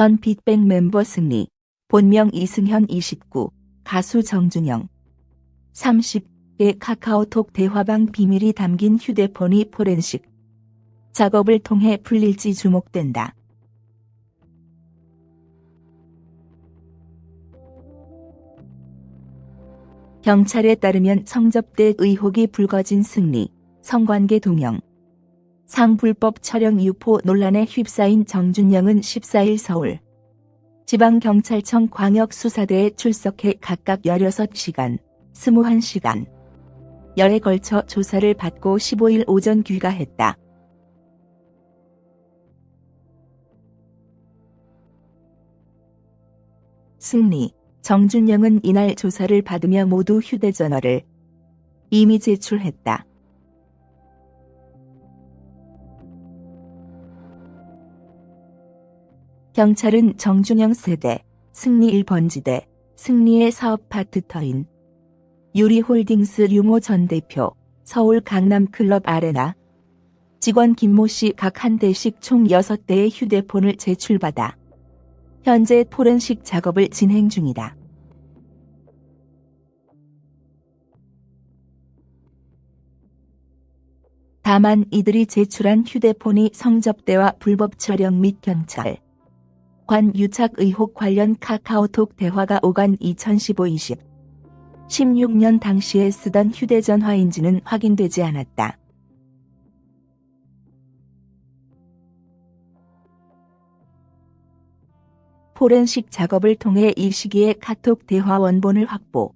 전 빅뱅 멤버 승리, 본명 이승현 29, 가수 정준영. 30의 카카오톡 대화방 비밀이 담긴 휴대폰이 포렌식. 작업을 통해 풀릴지 주목된다. 경찰에 따르면 성접대 의혹이 불거진 승리, 성관계 동영, 상불법 촬영 유포 논란에 휩싸인 정준영은 14일 서울 지방경찰청 광역수사대에 출석해 각각 16시간, 21시간, 열에 걸쳐 조사를 받고 15일 오전 귀가했다. 승리, 정준영은 이날 조사를 받으며 모두 휴대전화를 이미 제출했다. 경찰은 정준영 세대, 승리 1번지대, 승리의 사업 파트터인 유리홀딩스 류모 전 대표, 서울 강남클럽 아레나 직원 김모 씨 각 한 대씩 총 6대의 휴대폰을 제출받아 현재 포렌식 작업을 진행 중이다. 다만 이들이 제출한 휴대폰이 성접대와 불법 촬영 및 경찰, 관 유착 의혹 관련 카카오톡 대화가 오간 2015-20 16년 당시에 쓰던 휴대전화인지는 확인되지 않았다. 포렌식 작업을 통해 이 시기에 카톡 대화 원본을 확보.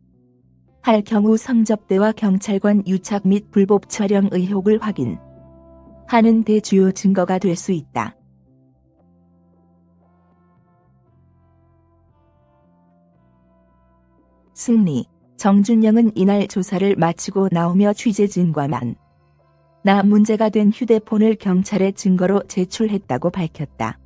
할 경우 성접대와 경찰관 유착 및 불법 촬영 의혹을 확인. 하는 대주요 증거가 될 수 있다. 승리, 정준영은 이날 조사를 마치고 나오며 취재진과 만 나 문제가 된 휴대폰을 경찰에 증거로 제출했다고 밝혔다.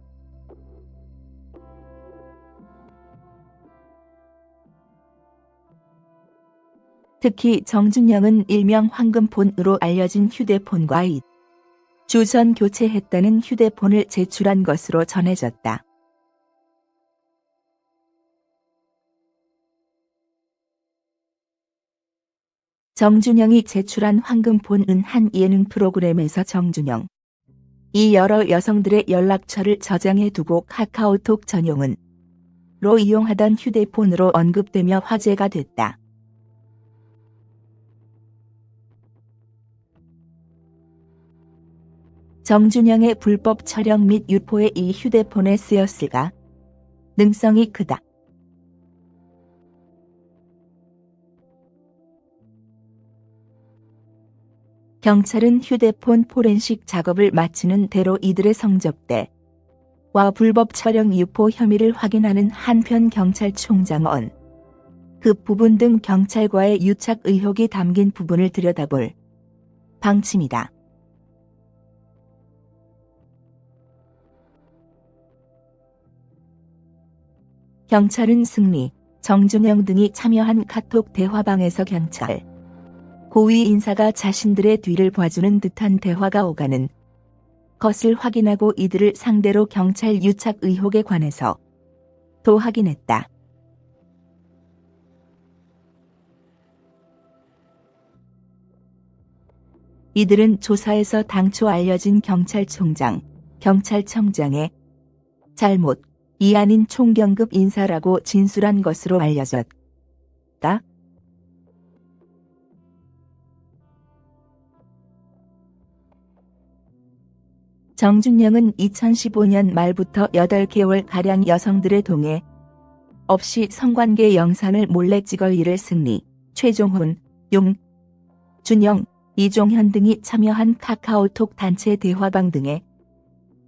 특히 정준영은 일명 황금폰으로 알려진 휴대폰과 이 주전 교체했다는 휴대폰을 제출한 것으로 전해졌다. 정준영이 제출한 황금폰은 한 예능 프로그램에서 정준영 이 여러 여성들의 연락처를 저장해 두고 카카오톡 전용은 로 이용하던 휴대폰으로 언급되며 화제가 됐다. 정준영의 불법 촬영 및 유포에 이 휴대폰에 쓰였을까? 능성이 크다. 경찰은 휴대폰 포렌식 작업을 마치는 대로 이들의 성접대 와 불법 촬영 유포 혐의를 확인하는 한편 경찰총장은 그 부분 등 경찰과의 유착 의혹이 담긴 부분을 들여다볼 방침이다. 경찰은 승리, 정준영 등이 참여한 카톡 대화방에서 경찰 고위 인사가 자신들의 뒤를 봐주는 듯한 대화가 오가는 것을 확인하고 이들을 상대로 경찰 유착 의혹에 관해서 도 확인했다. 이들은 조사에서 당초 알려진 경찰총장, 경찰청장의 잘못, 이 아닌 총경급 인사라고 진술한 것으로 알려졌다. 정준영은 2015년 말부터 8개월가량 여성들의 동해 없이 성관계 영상을 몰래 찍어 이를 승리, 최종훈, 용, 준영, 이종현 등이 참여한 카카오톡 단체 대화방 등에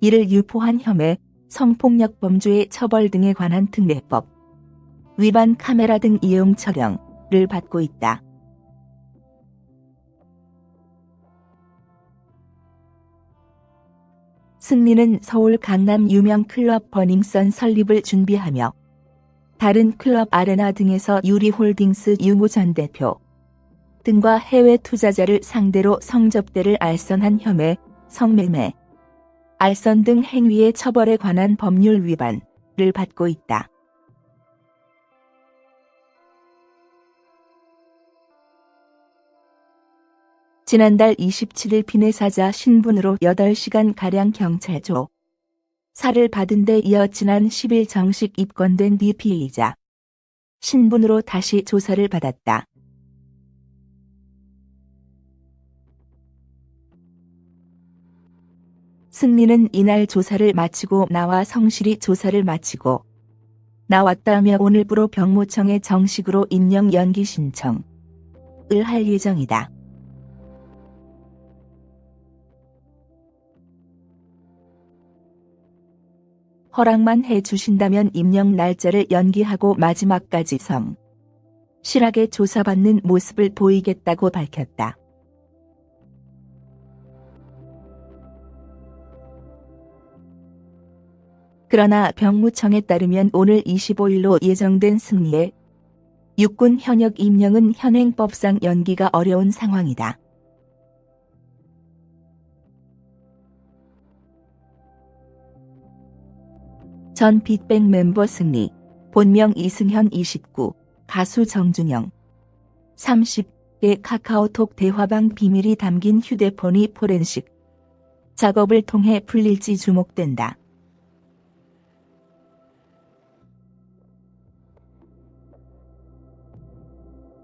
이를 유포한 혐의, 성폭력 범죄의 처벌 등에 관한 특례법, 위반 카메라 등 이용 처령을 받고 있다. 승리는 서울 강남 유명 클럽 버닝썬 설립을 준비하며 다른 클럽 아레나 등에서 유리홀딩스 유모 전 대표 등과 해외 투자자를 상대로 성접대를 알선한 혐의, 성매매, 알선 등 행위의 처벌에 관한 법률 위반을 를 받고 있다. 지난달 27일 피해사자 신분으로 8시간가량 경찰 조 사를 받은 데 이어 지난 10일 정식 입건된 뒤 피의자 신분으로 다시 조사를 받았다. 승리는 이날 조사를 마치고 나와 성실히 조사를 마치고 나왔다며 오늘부로 병무청에 정식으로 임명 연기 신청을 할 예정이다. 허락만 해 주신다면 임명 날짜를 연기하고 마지막까지 성 실하게 조사받는 모습을 보이겠다고 밝혔다. 그러나 병무청에 따르면 오늘 25일로 예정된 승리에 육군 현역 임명은 현행법상 연기가 어려운 상황이다. 전 빅뱅 멤버 승리, 본명 이승현 29, 가수 정준영. 30의 카카오톡 대화방 비밀이 담긴 휴대폰이 포렌식. 작업을 통해 풀릴지 주목된다.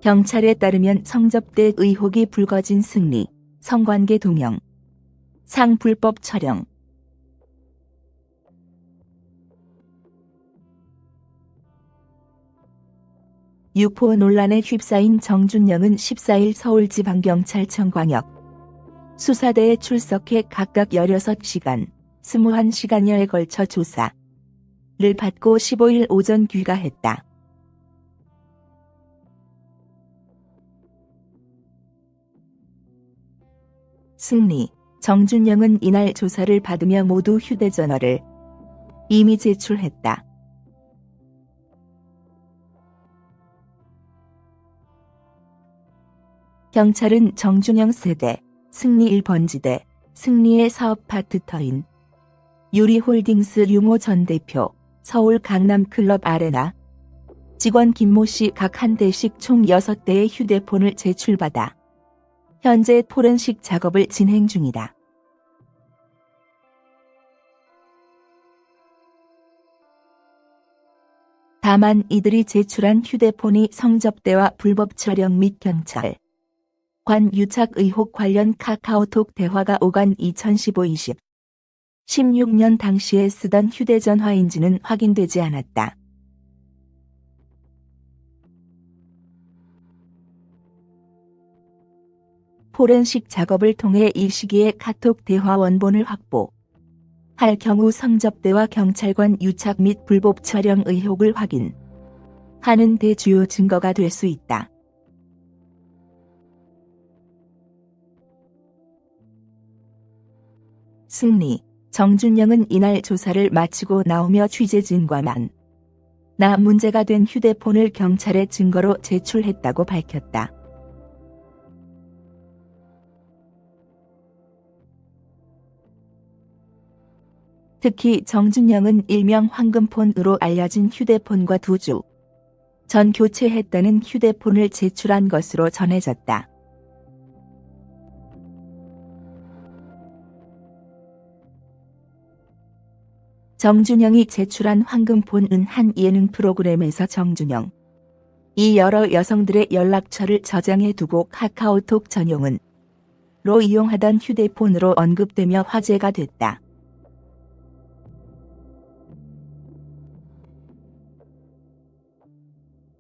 경찰에 따르면 성접대 의혹이 불거진 승리, 성관계 동영, 상 불법 촬영, 유포 논란에 휩싸인 정준영은 14일 서울지방경찰청 광역 수사대에 출석해 각각 16시간, 21시간여에 걸쳐 조사를 받고 15일 오전 귀가했다. 승리, 정준영은 이날 조사를 받으며 모두 휴대전화를 이미 제출했다. 경찰은 정준영 세대, 승리 1번지대, 승리의 사업 파트터인 유리홀딩스 유모 전 대표, 서울 강남클럽 아레나 직원 김모 씨 각 한 대씩 총 6대의 휴대폰을 제출받아 현재 포렌식 작업을 진행 중이다. 다만 이들이 제출한 휴대폰이 성접대와 불법 촬영 및 경찰 관 유착 의혹 관련 카카오톡 대화가 오간 2015-20 16년 당시에 쓰던 휴대전화인지는 확인되지 않았다. 포렌식 작업을 통해 이 시기에 카톡 대화 원본을 확보. 할 경우 성접대와 경찰관 유착 및 불법 촬영 의혹을 확인. 하는 대주요 증거가 될 수 있다. 승리, 정준영은 이날 조사를 마치고 나오며 취재진과 만. 나 문제가 된 휴대폰을 경찰에 증거로 제출했다고 밝혔다. 특히 정준영은 일명 황금폰으로 알려진 휴대폰과 두 주 전 교체했다는 휴대폰을 제출한 것으로 전해졌다. 정준영이 제출한 황금폰은 한 예능 프로그램에서 정준영 이 여러 여성들의 연락처를 저장해 두고 카카오톡 전용은 로 이용하던 휴대폰으로 언급되며 화제가 됐다.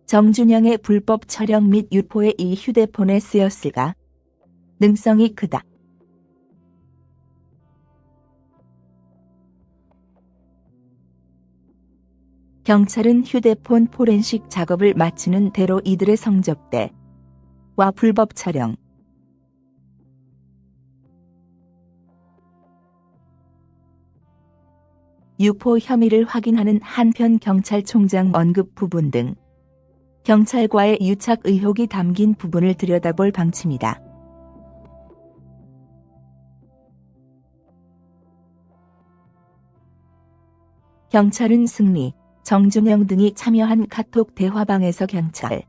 정준영의 불법 촬영 및 유포에 이 휴대폰에 쓰였을까? 능성이 크다. 경찰은 휴대폰 포렌식 작업을 마치는 대로 이들의 성접대와 불법 촬영, 유포 혐의를 확인하는 한편 경찰총장 언급 부분 등 경찰과의 유착 의혹이 담긴 부분을 들여다볼 방침이다. 경찰은 승리, 정준영 등이 참여한 카톡 대화방에서 경찰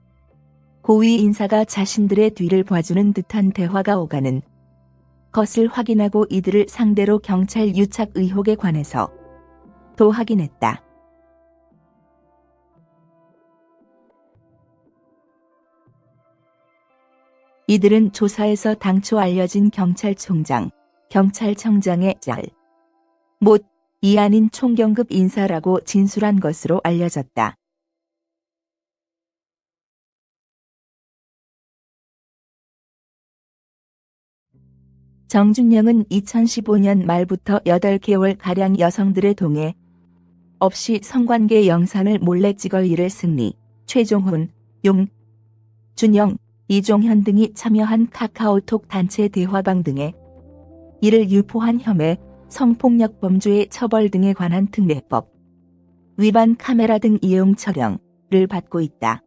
고위 인사가 자신들의 뒤를 봐주는 듯한 대화가 오가는 것을 확인하고 이들을 상대로 경찰 유착 의혹에 관해서 도 확인했다. 이들은 조사에서 당초 알려진 경찰총장, 경찰청장의 짤, 못, 이 아닌 총경급 인사라고 진술한 것으로 알려졌다. 정준영은 2015년 말부터 8개월가량 여성들의 동해 없이 성관계 영상을 몰래 찍을 일을 승리, 최종훈, 용, 준영, 이종현 등이 참여한 카카오톡 단체 대화방 등에 이를 유포한 혐의, 성폭력 범죄의 처벌 등에 관한 특례법 위반 카메라 등 이용 처령을 받고 있다.